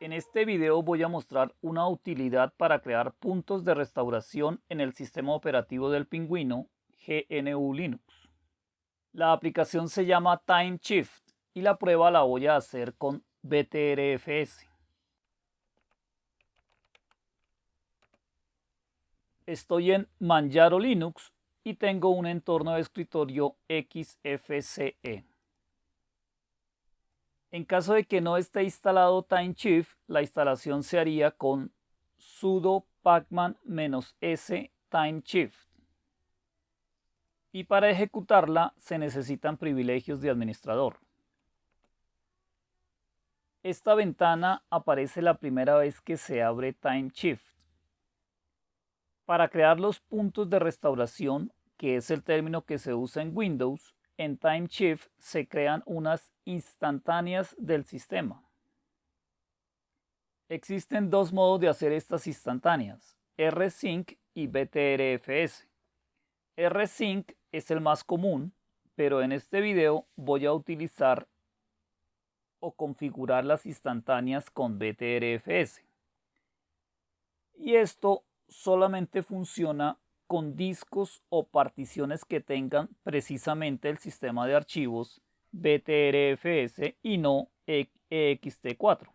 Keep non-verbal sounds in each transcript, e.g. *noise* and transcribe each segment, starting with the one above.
En este video voy a mostrar una utilidad para crear puntos de restauración en el sistema operativo del pingüino GNU Linux. La aplicación se llama TimeShift y la prueba la voy a hacer con BTRFS. Estoy en Manjaro Linux y tengo un entorno de escritorio XFCE. En caso de que no esté instalado TimeShift, la instalación se haría con sudo pacman-s timeshift. Y para ejecutarla se necesitan privilegios de administrador. Esta ventana aparece la primera vez que se abre TimeShift. Para crear los puntos de restauración, que es el término que se usa en Windows, en TimeShift se crean unas instantáneas del sistema. Existen dos modos de hacer estas instantáneas, rsync y btrfs. rsync es el más común, pero en este video voy a utilizar o configurar las instantáneas con btrfs. Y esto solamente funciona con discos o particiones que tengan precisamente el sistema de archivos BTRFS y no EXT4.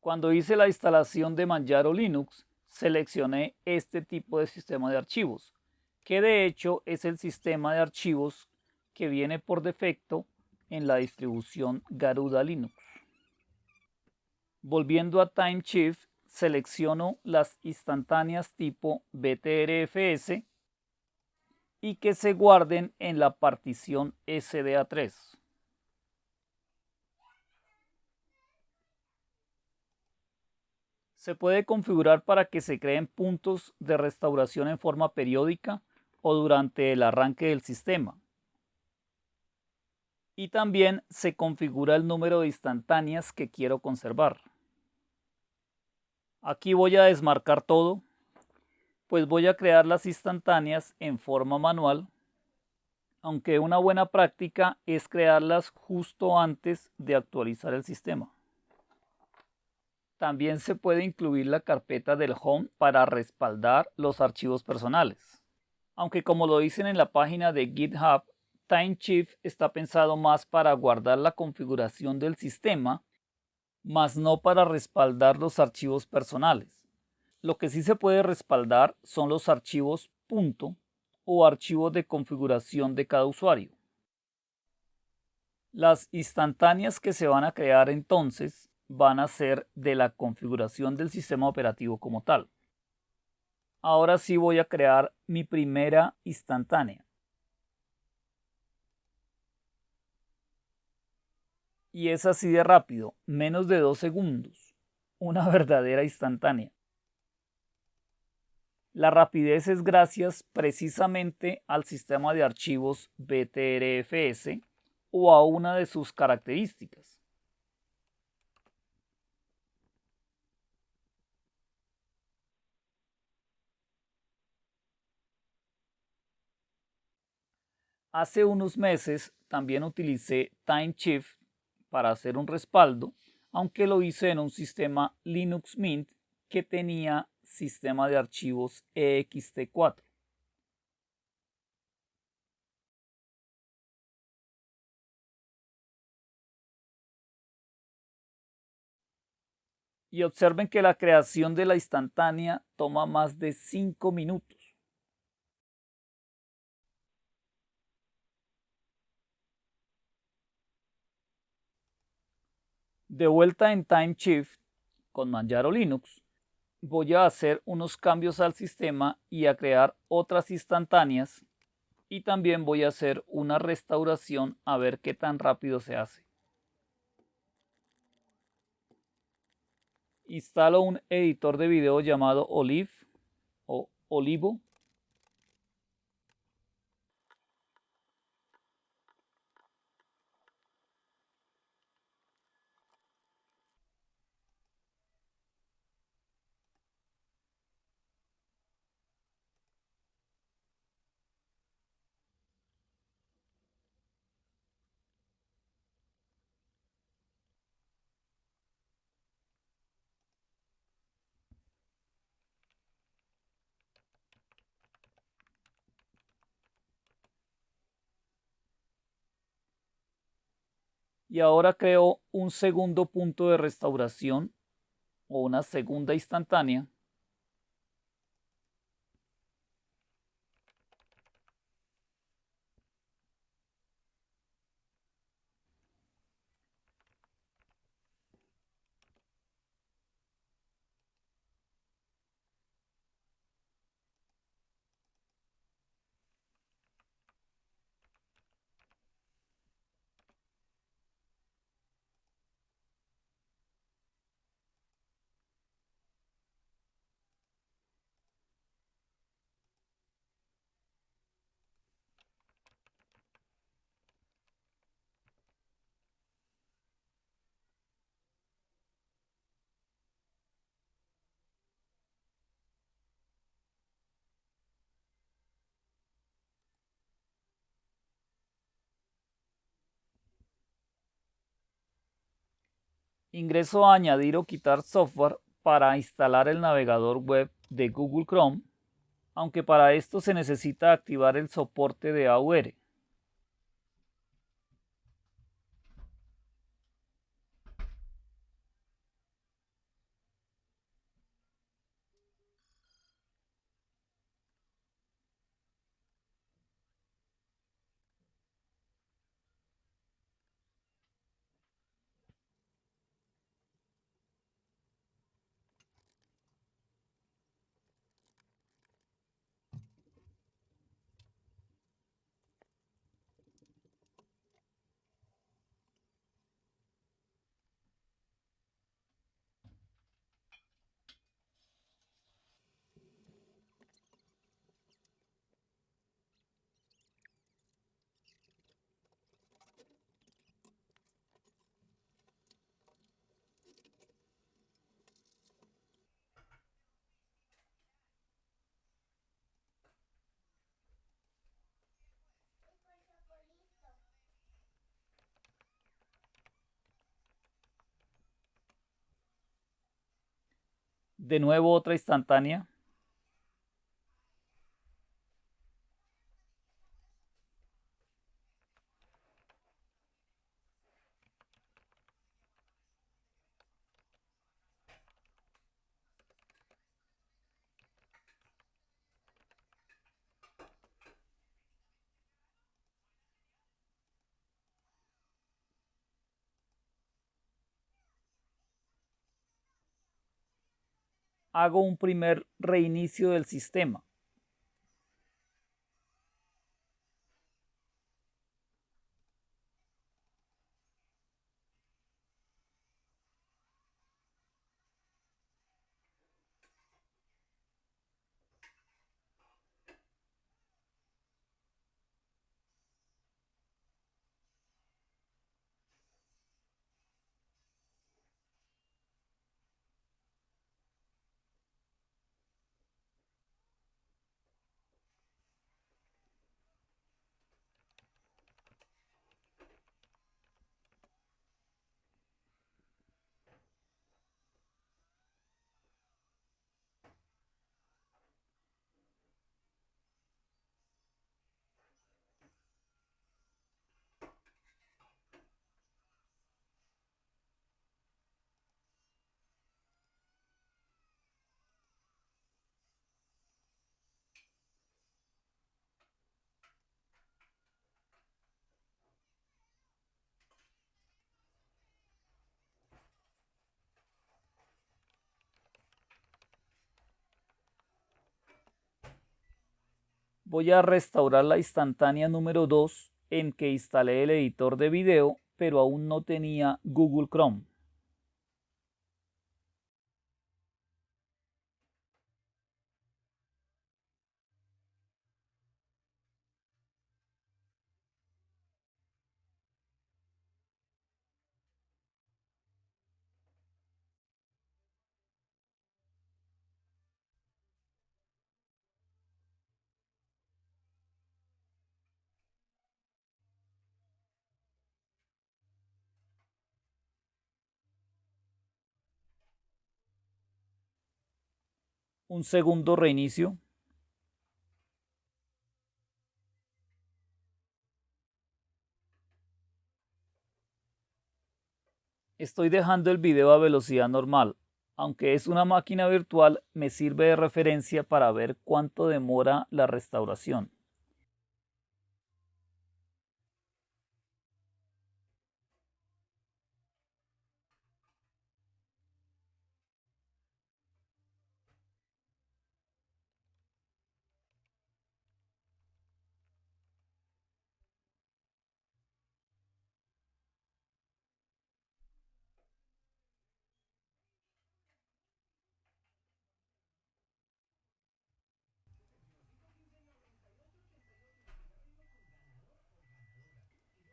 Cuando hice la instalación de Manjaro Linux, seleccioné este tipo de sistema de archivos, que de hecho es el sistema de archivos que viene por defecto en la distribución Garuda Linux. Volviendo a TimeShift, selecciono las instantáneas tipo BTRFS y que se guarden en la partición SDA3. Se puede configurar para que se creen puntos de restauración en forma periódica o durante el arranque del sistema. Y también se configura el número de instantáneas que quiero conservar. Aquí voy a desmarcar todo, pues voy a crear las instantáneas en forma manual, aunque una buena práctica es crearlas justo antes de actualizar el sistema. También se puede incluir la carpeta del Home para respaldar los archivos personales. Aunque como lo dicen en la página de GitHub, TimeShift está pensado más para guardar la configuración del sistema mas no para respaldar los archivos personales. Lo que sí se puede respaldar son los archivos punto o archivos de configuración de cada usuario. Las instantáneas que se van a crear entonces van a ser de la configuración del sistema operativo como tal. Ahora sí voy a crear mi primera instantánea. Y es así de rápido, menos de dos segundos, una *laughs* verdadera instantánea. La rapidez es gracias precisamente al sistema de archivos BTRFS o a una de sus características. Hace unos meses también utilicé TimeShift para hacer un respaldo, aunque lo hice en un sistema Linux Mint que tenía sistema de archivos ext4. Y observen que la creación de la instantánea toma más de 5 minutos. De vuelta en TimeShift con Manjaro Linux, voy a hacer unos cambios al sistema y a crear otras instantáneas y también voy a hacer una restauración a ver qué tan rápido se hace. Instalo un editor de video llamado Olive o Olivo Y ahora creo un segundo punto de restauración o una segunda instantánea Ingreso a añadir o quitar software para instalar el navegador web de Google Chrome, aunque para esto se necesita activar el soporte de AUR. De nuevo otra instantánea. Hago un primer reinicio del sistema. Voy a restaurar la instantánea número 2 en que instalé el editor de video, pero aún no tenía Google Chrome. Un segundo reinicio. Estoy dejando el video a velocidad normal. Aunque es una máquina virtual, me sirve de referencia para ver cuánto demora la restauración.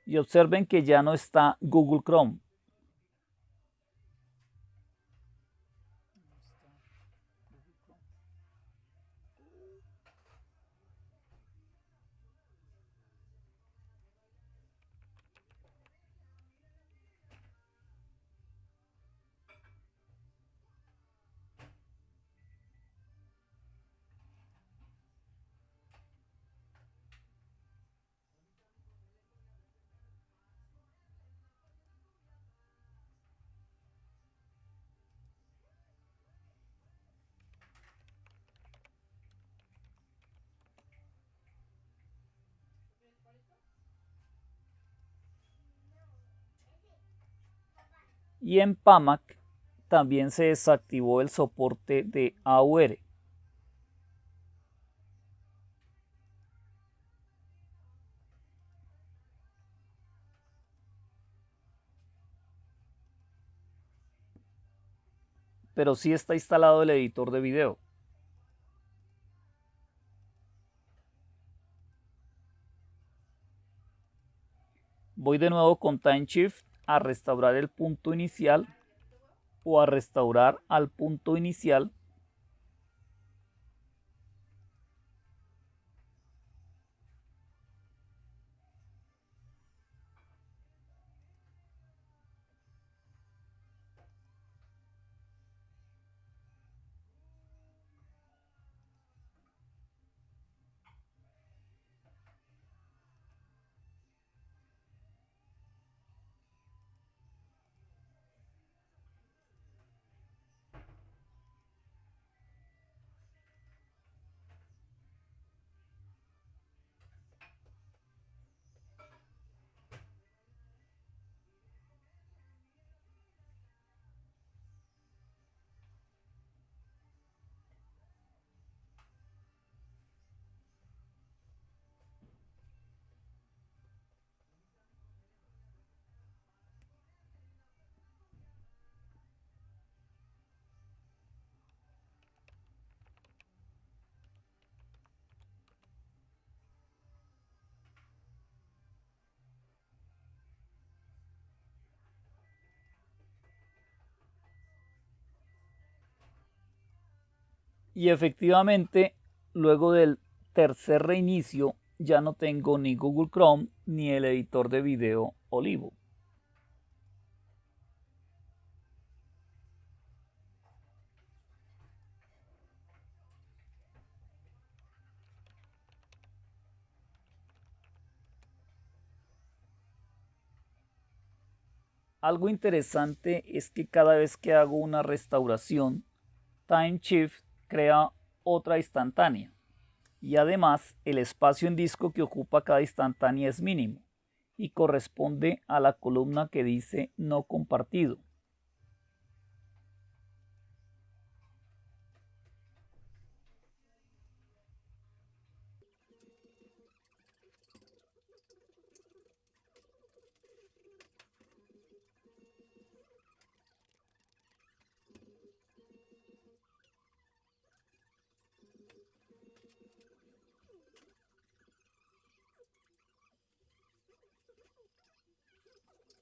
Y observen que ya no está Google Chrome. Y en PAMAC también se desactivó el soporte de AUR. Pero sí está instalado el editor de video. Voy de nuevo con Time Shift a restaurar el punto inicial o a restaurar al punto inicial Y efectivamente, luego del tercer reinicio, ya no tengo ni Google Chrome ni el editor de video Olivo. Algo interesante es que cada vez que hago una restauración, Time Shift crea otra instantánea y además el espacio en disco que ocupa cada instantánea es mínimo y corresponde a la columna que dice no compartido.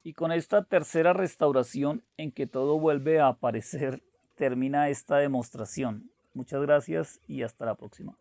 Y con esta tercera restauración en que todo vuelve a aparecer, *laughs* termina esta demostración. Muchas gracias y hasta la próxima.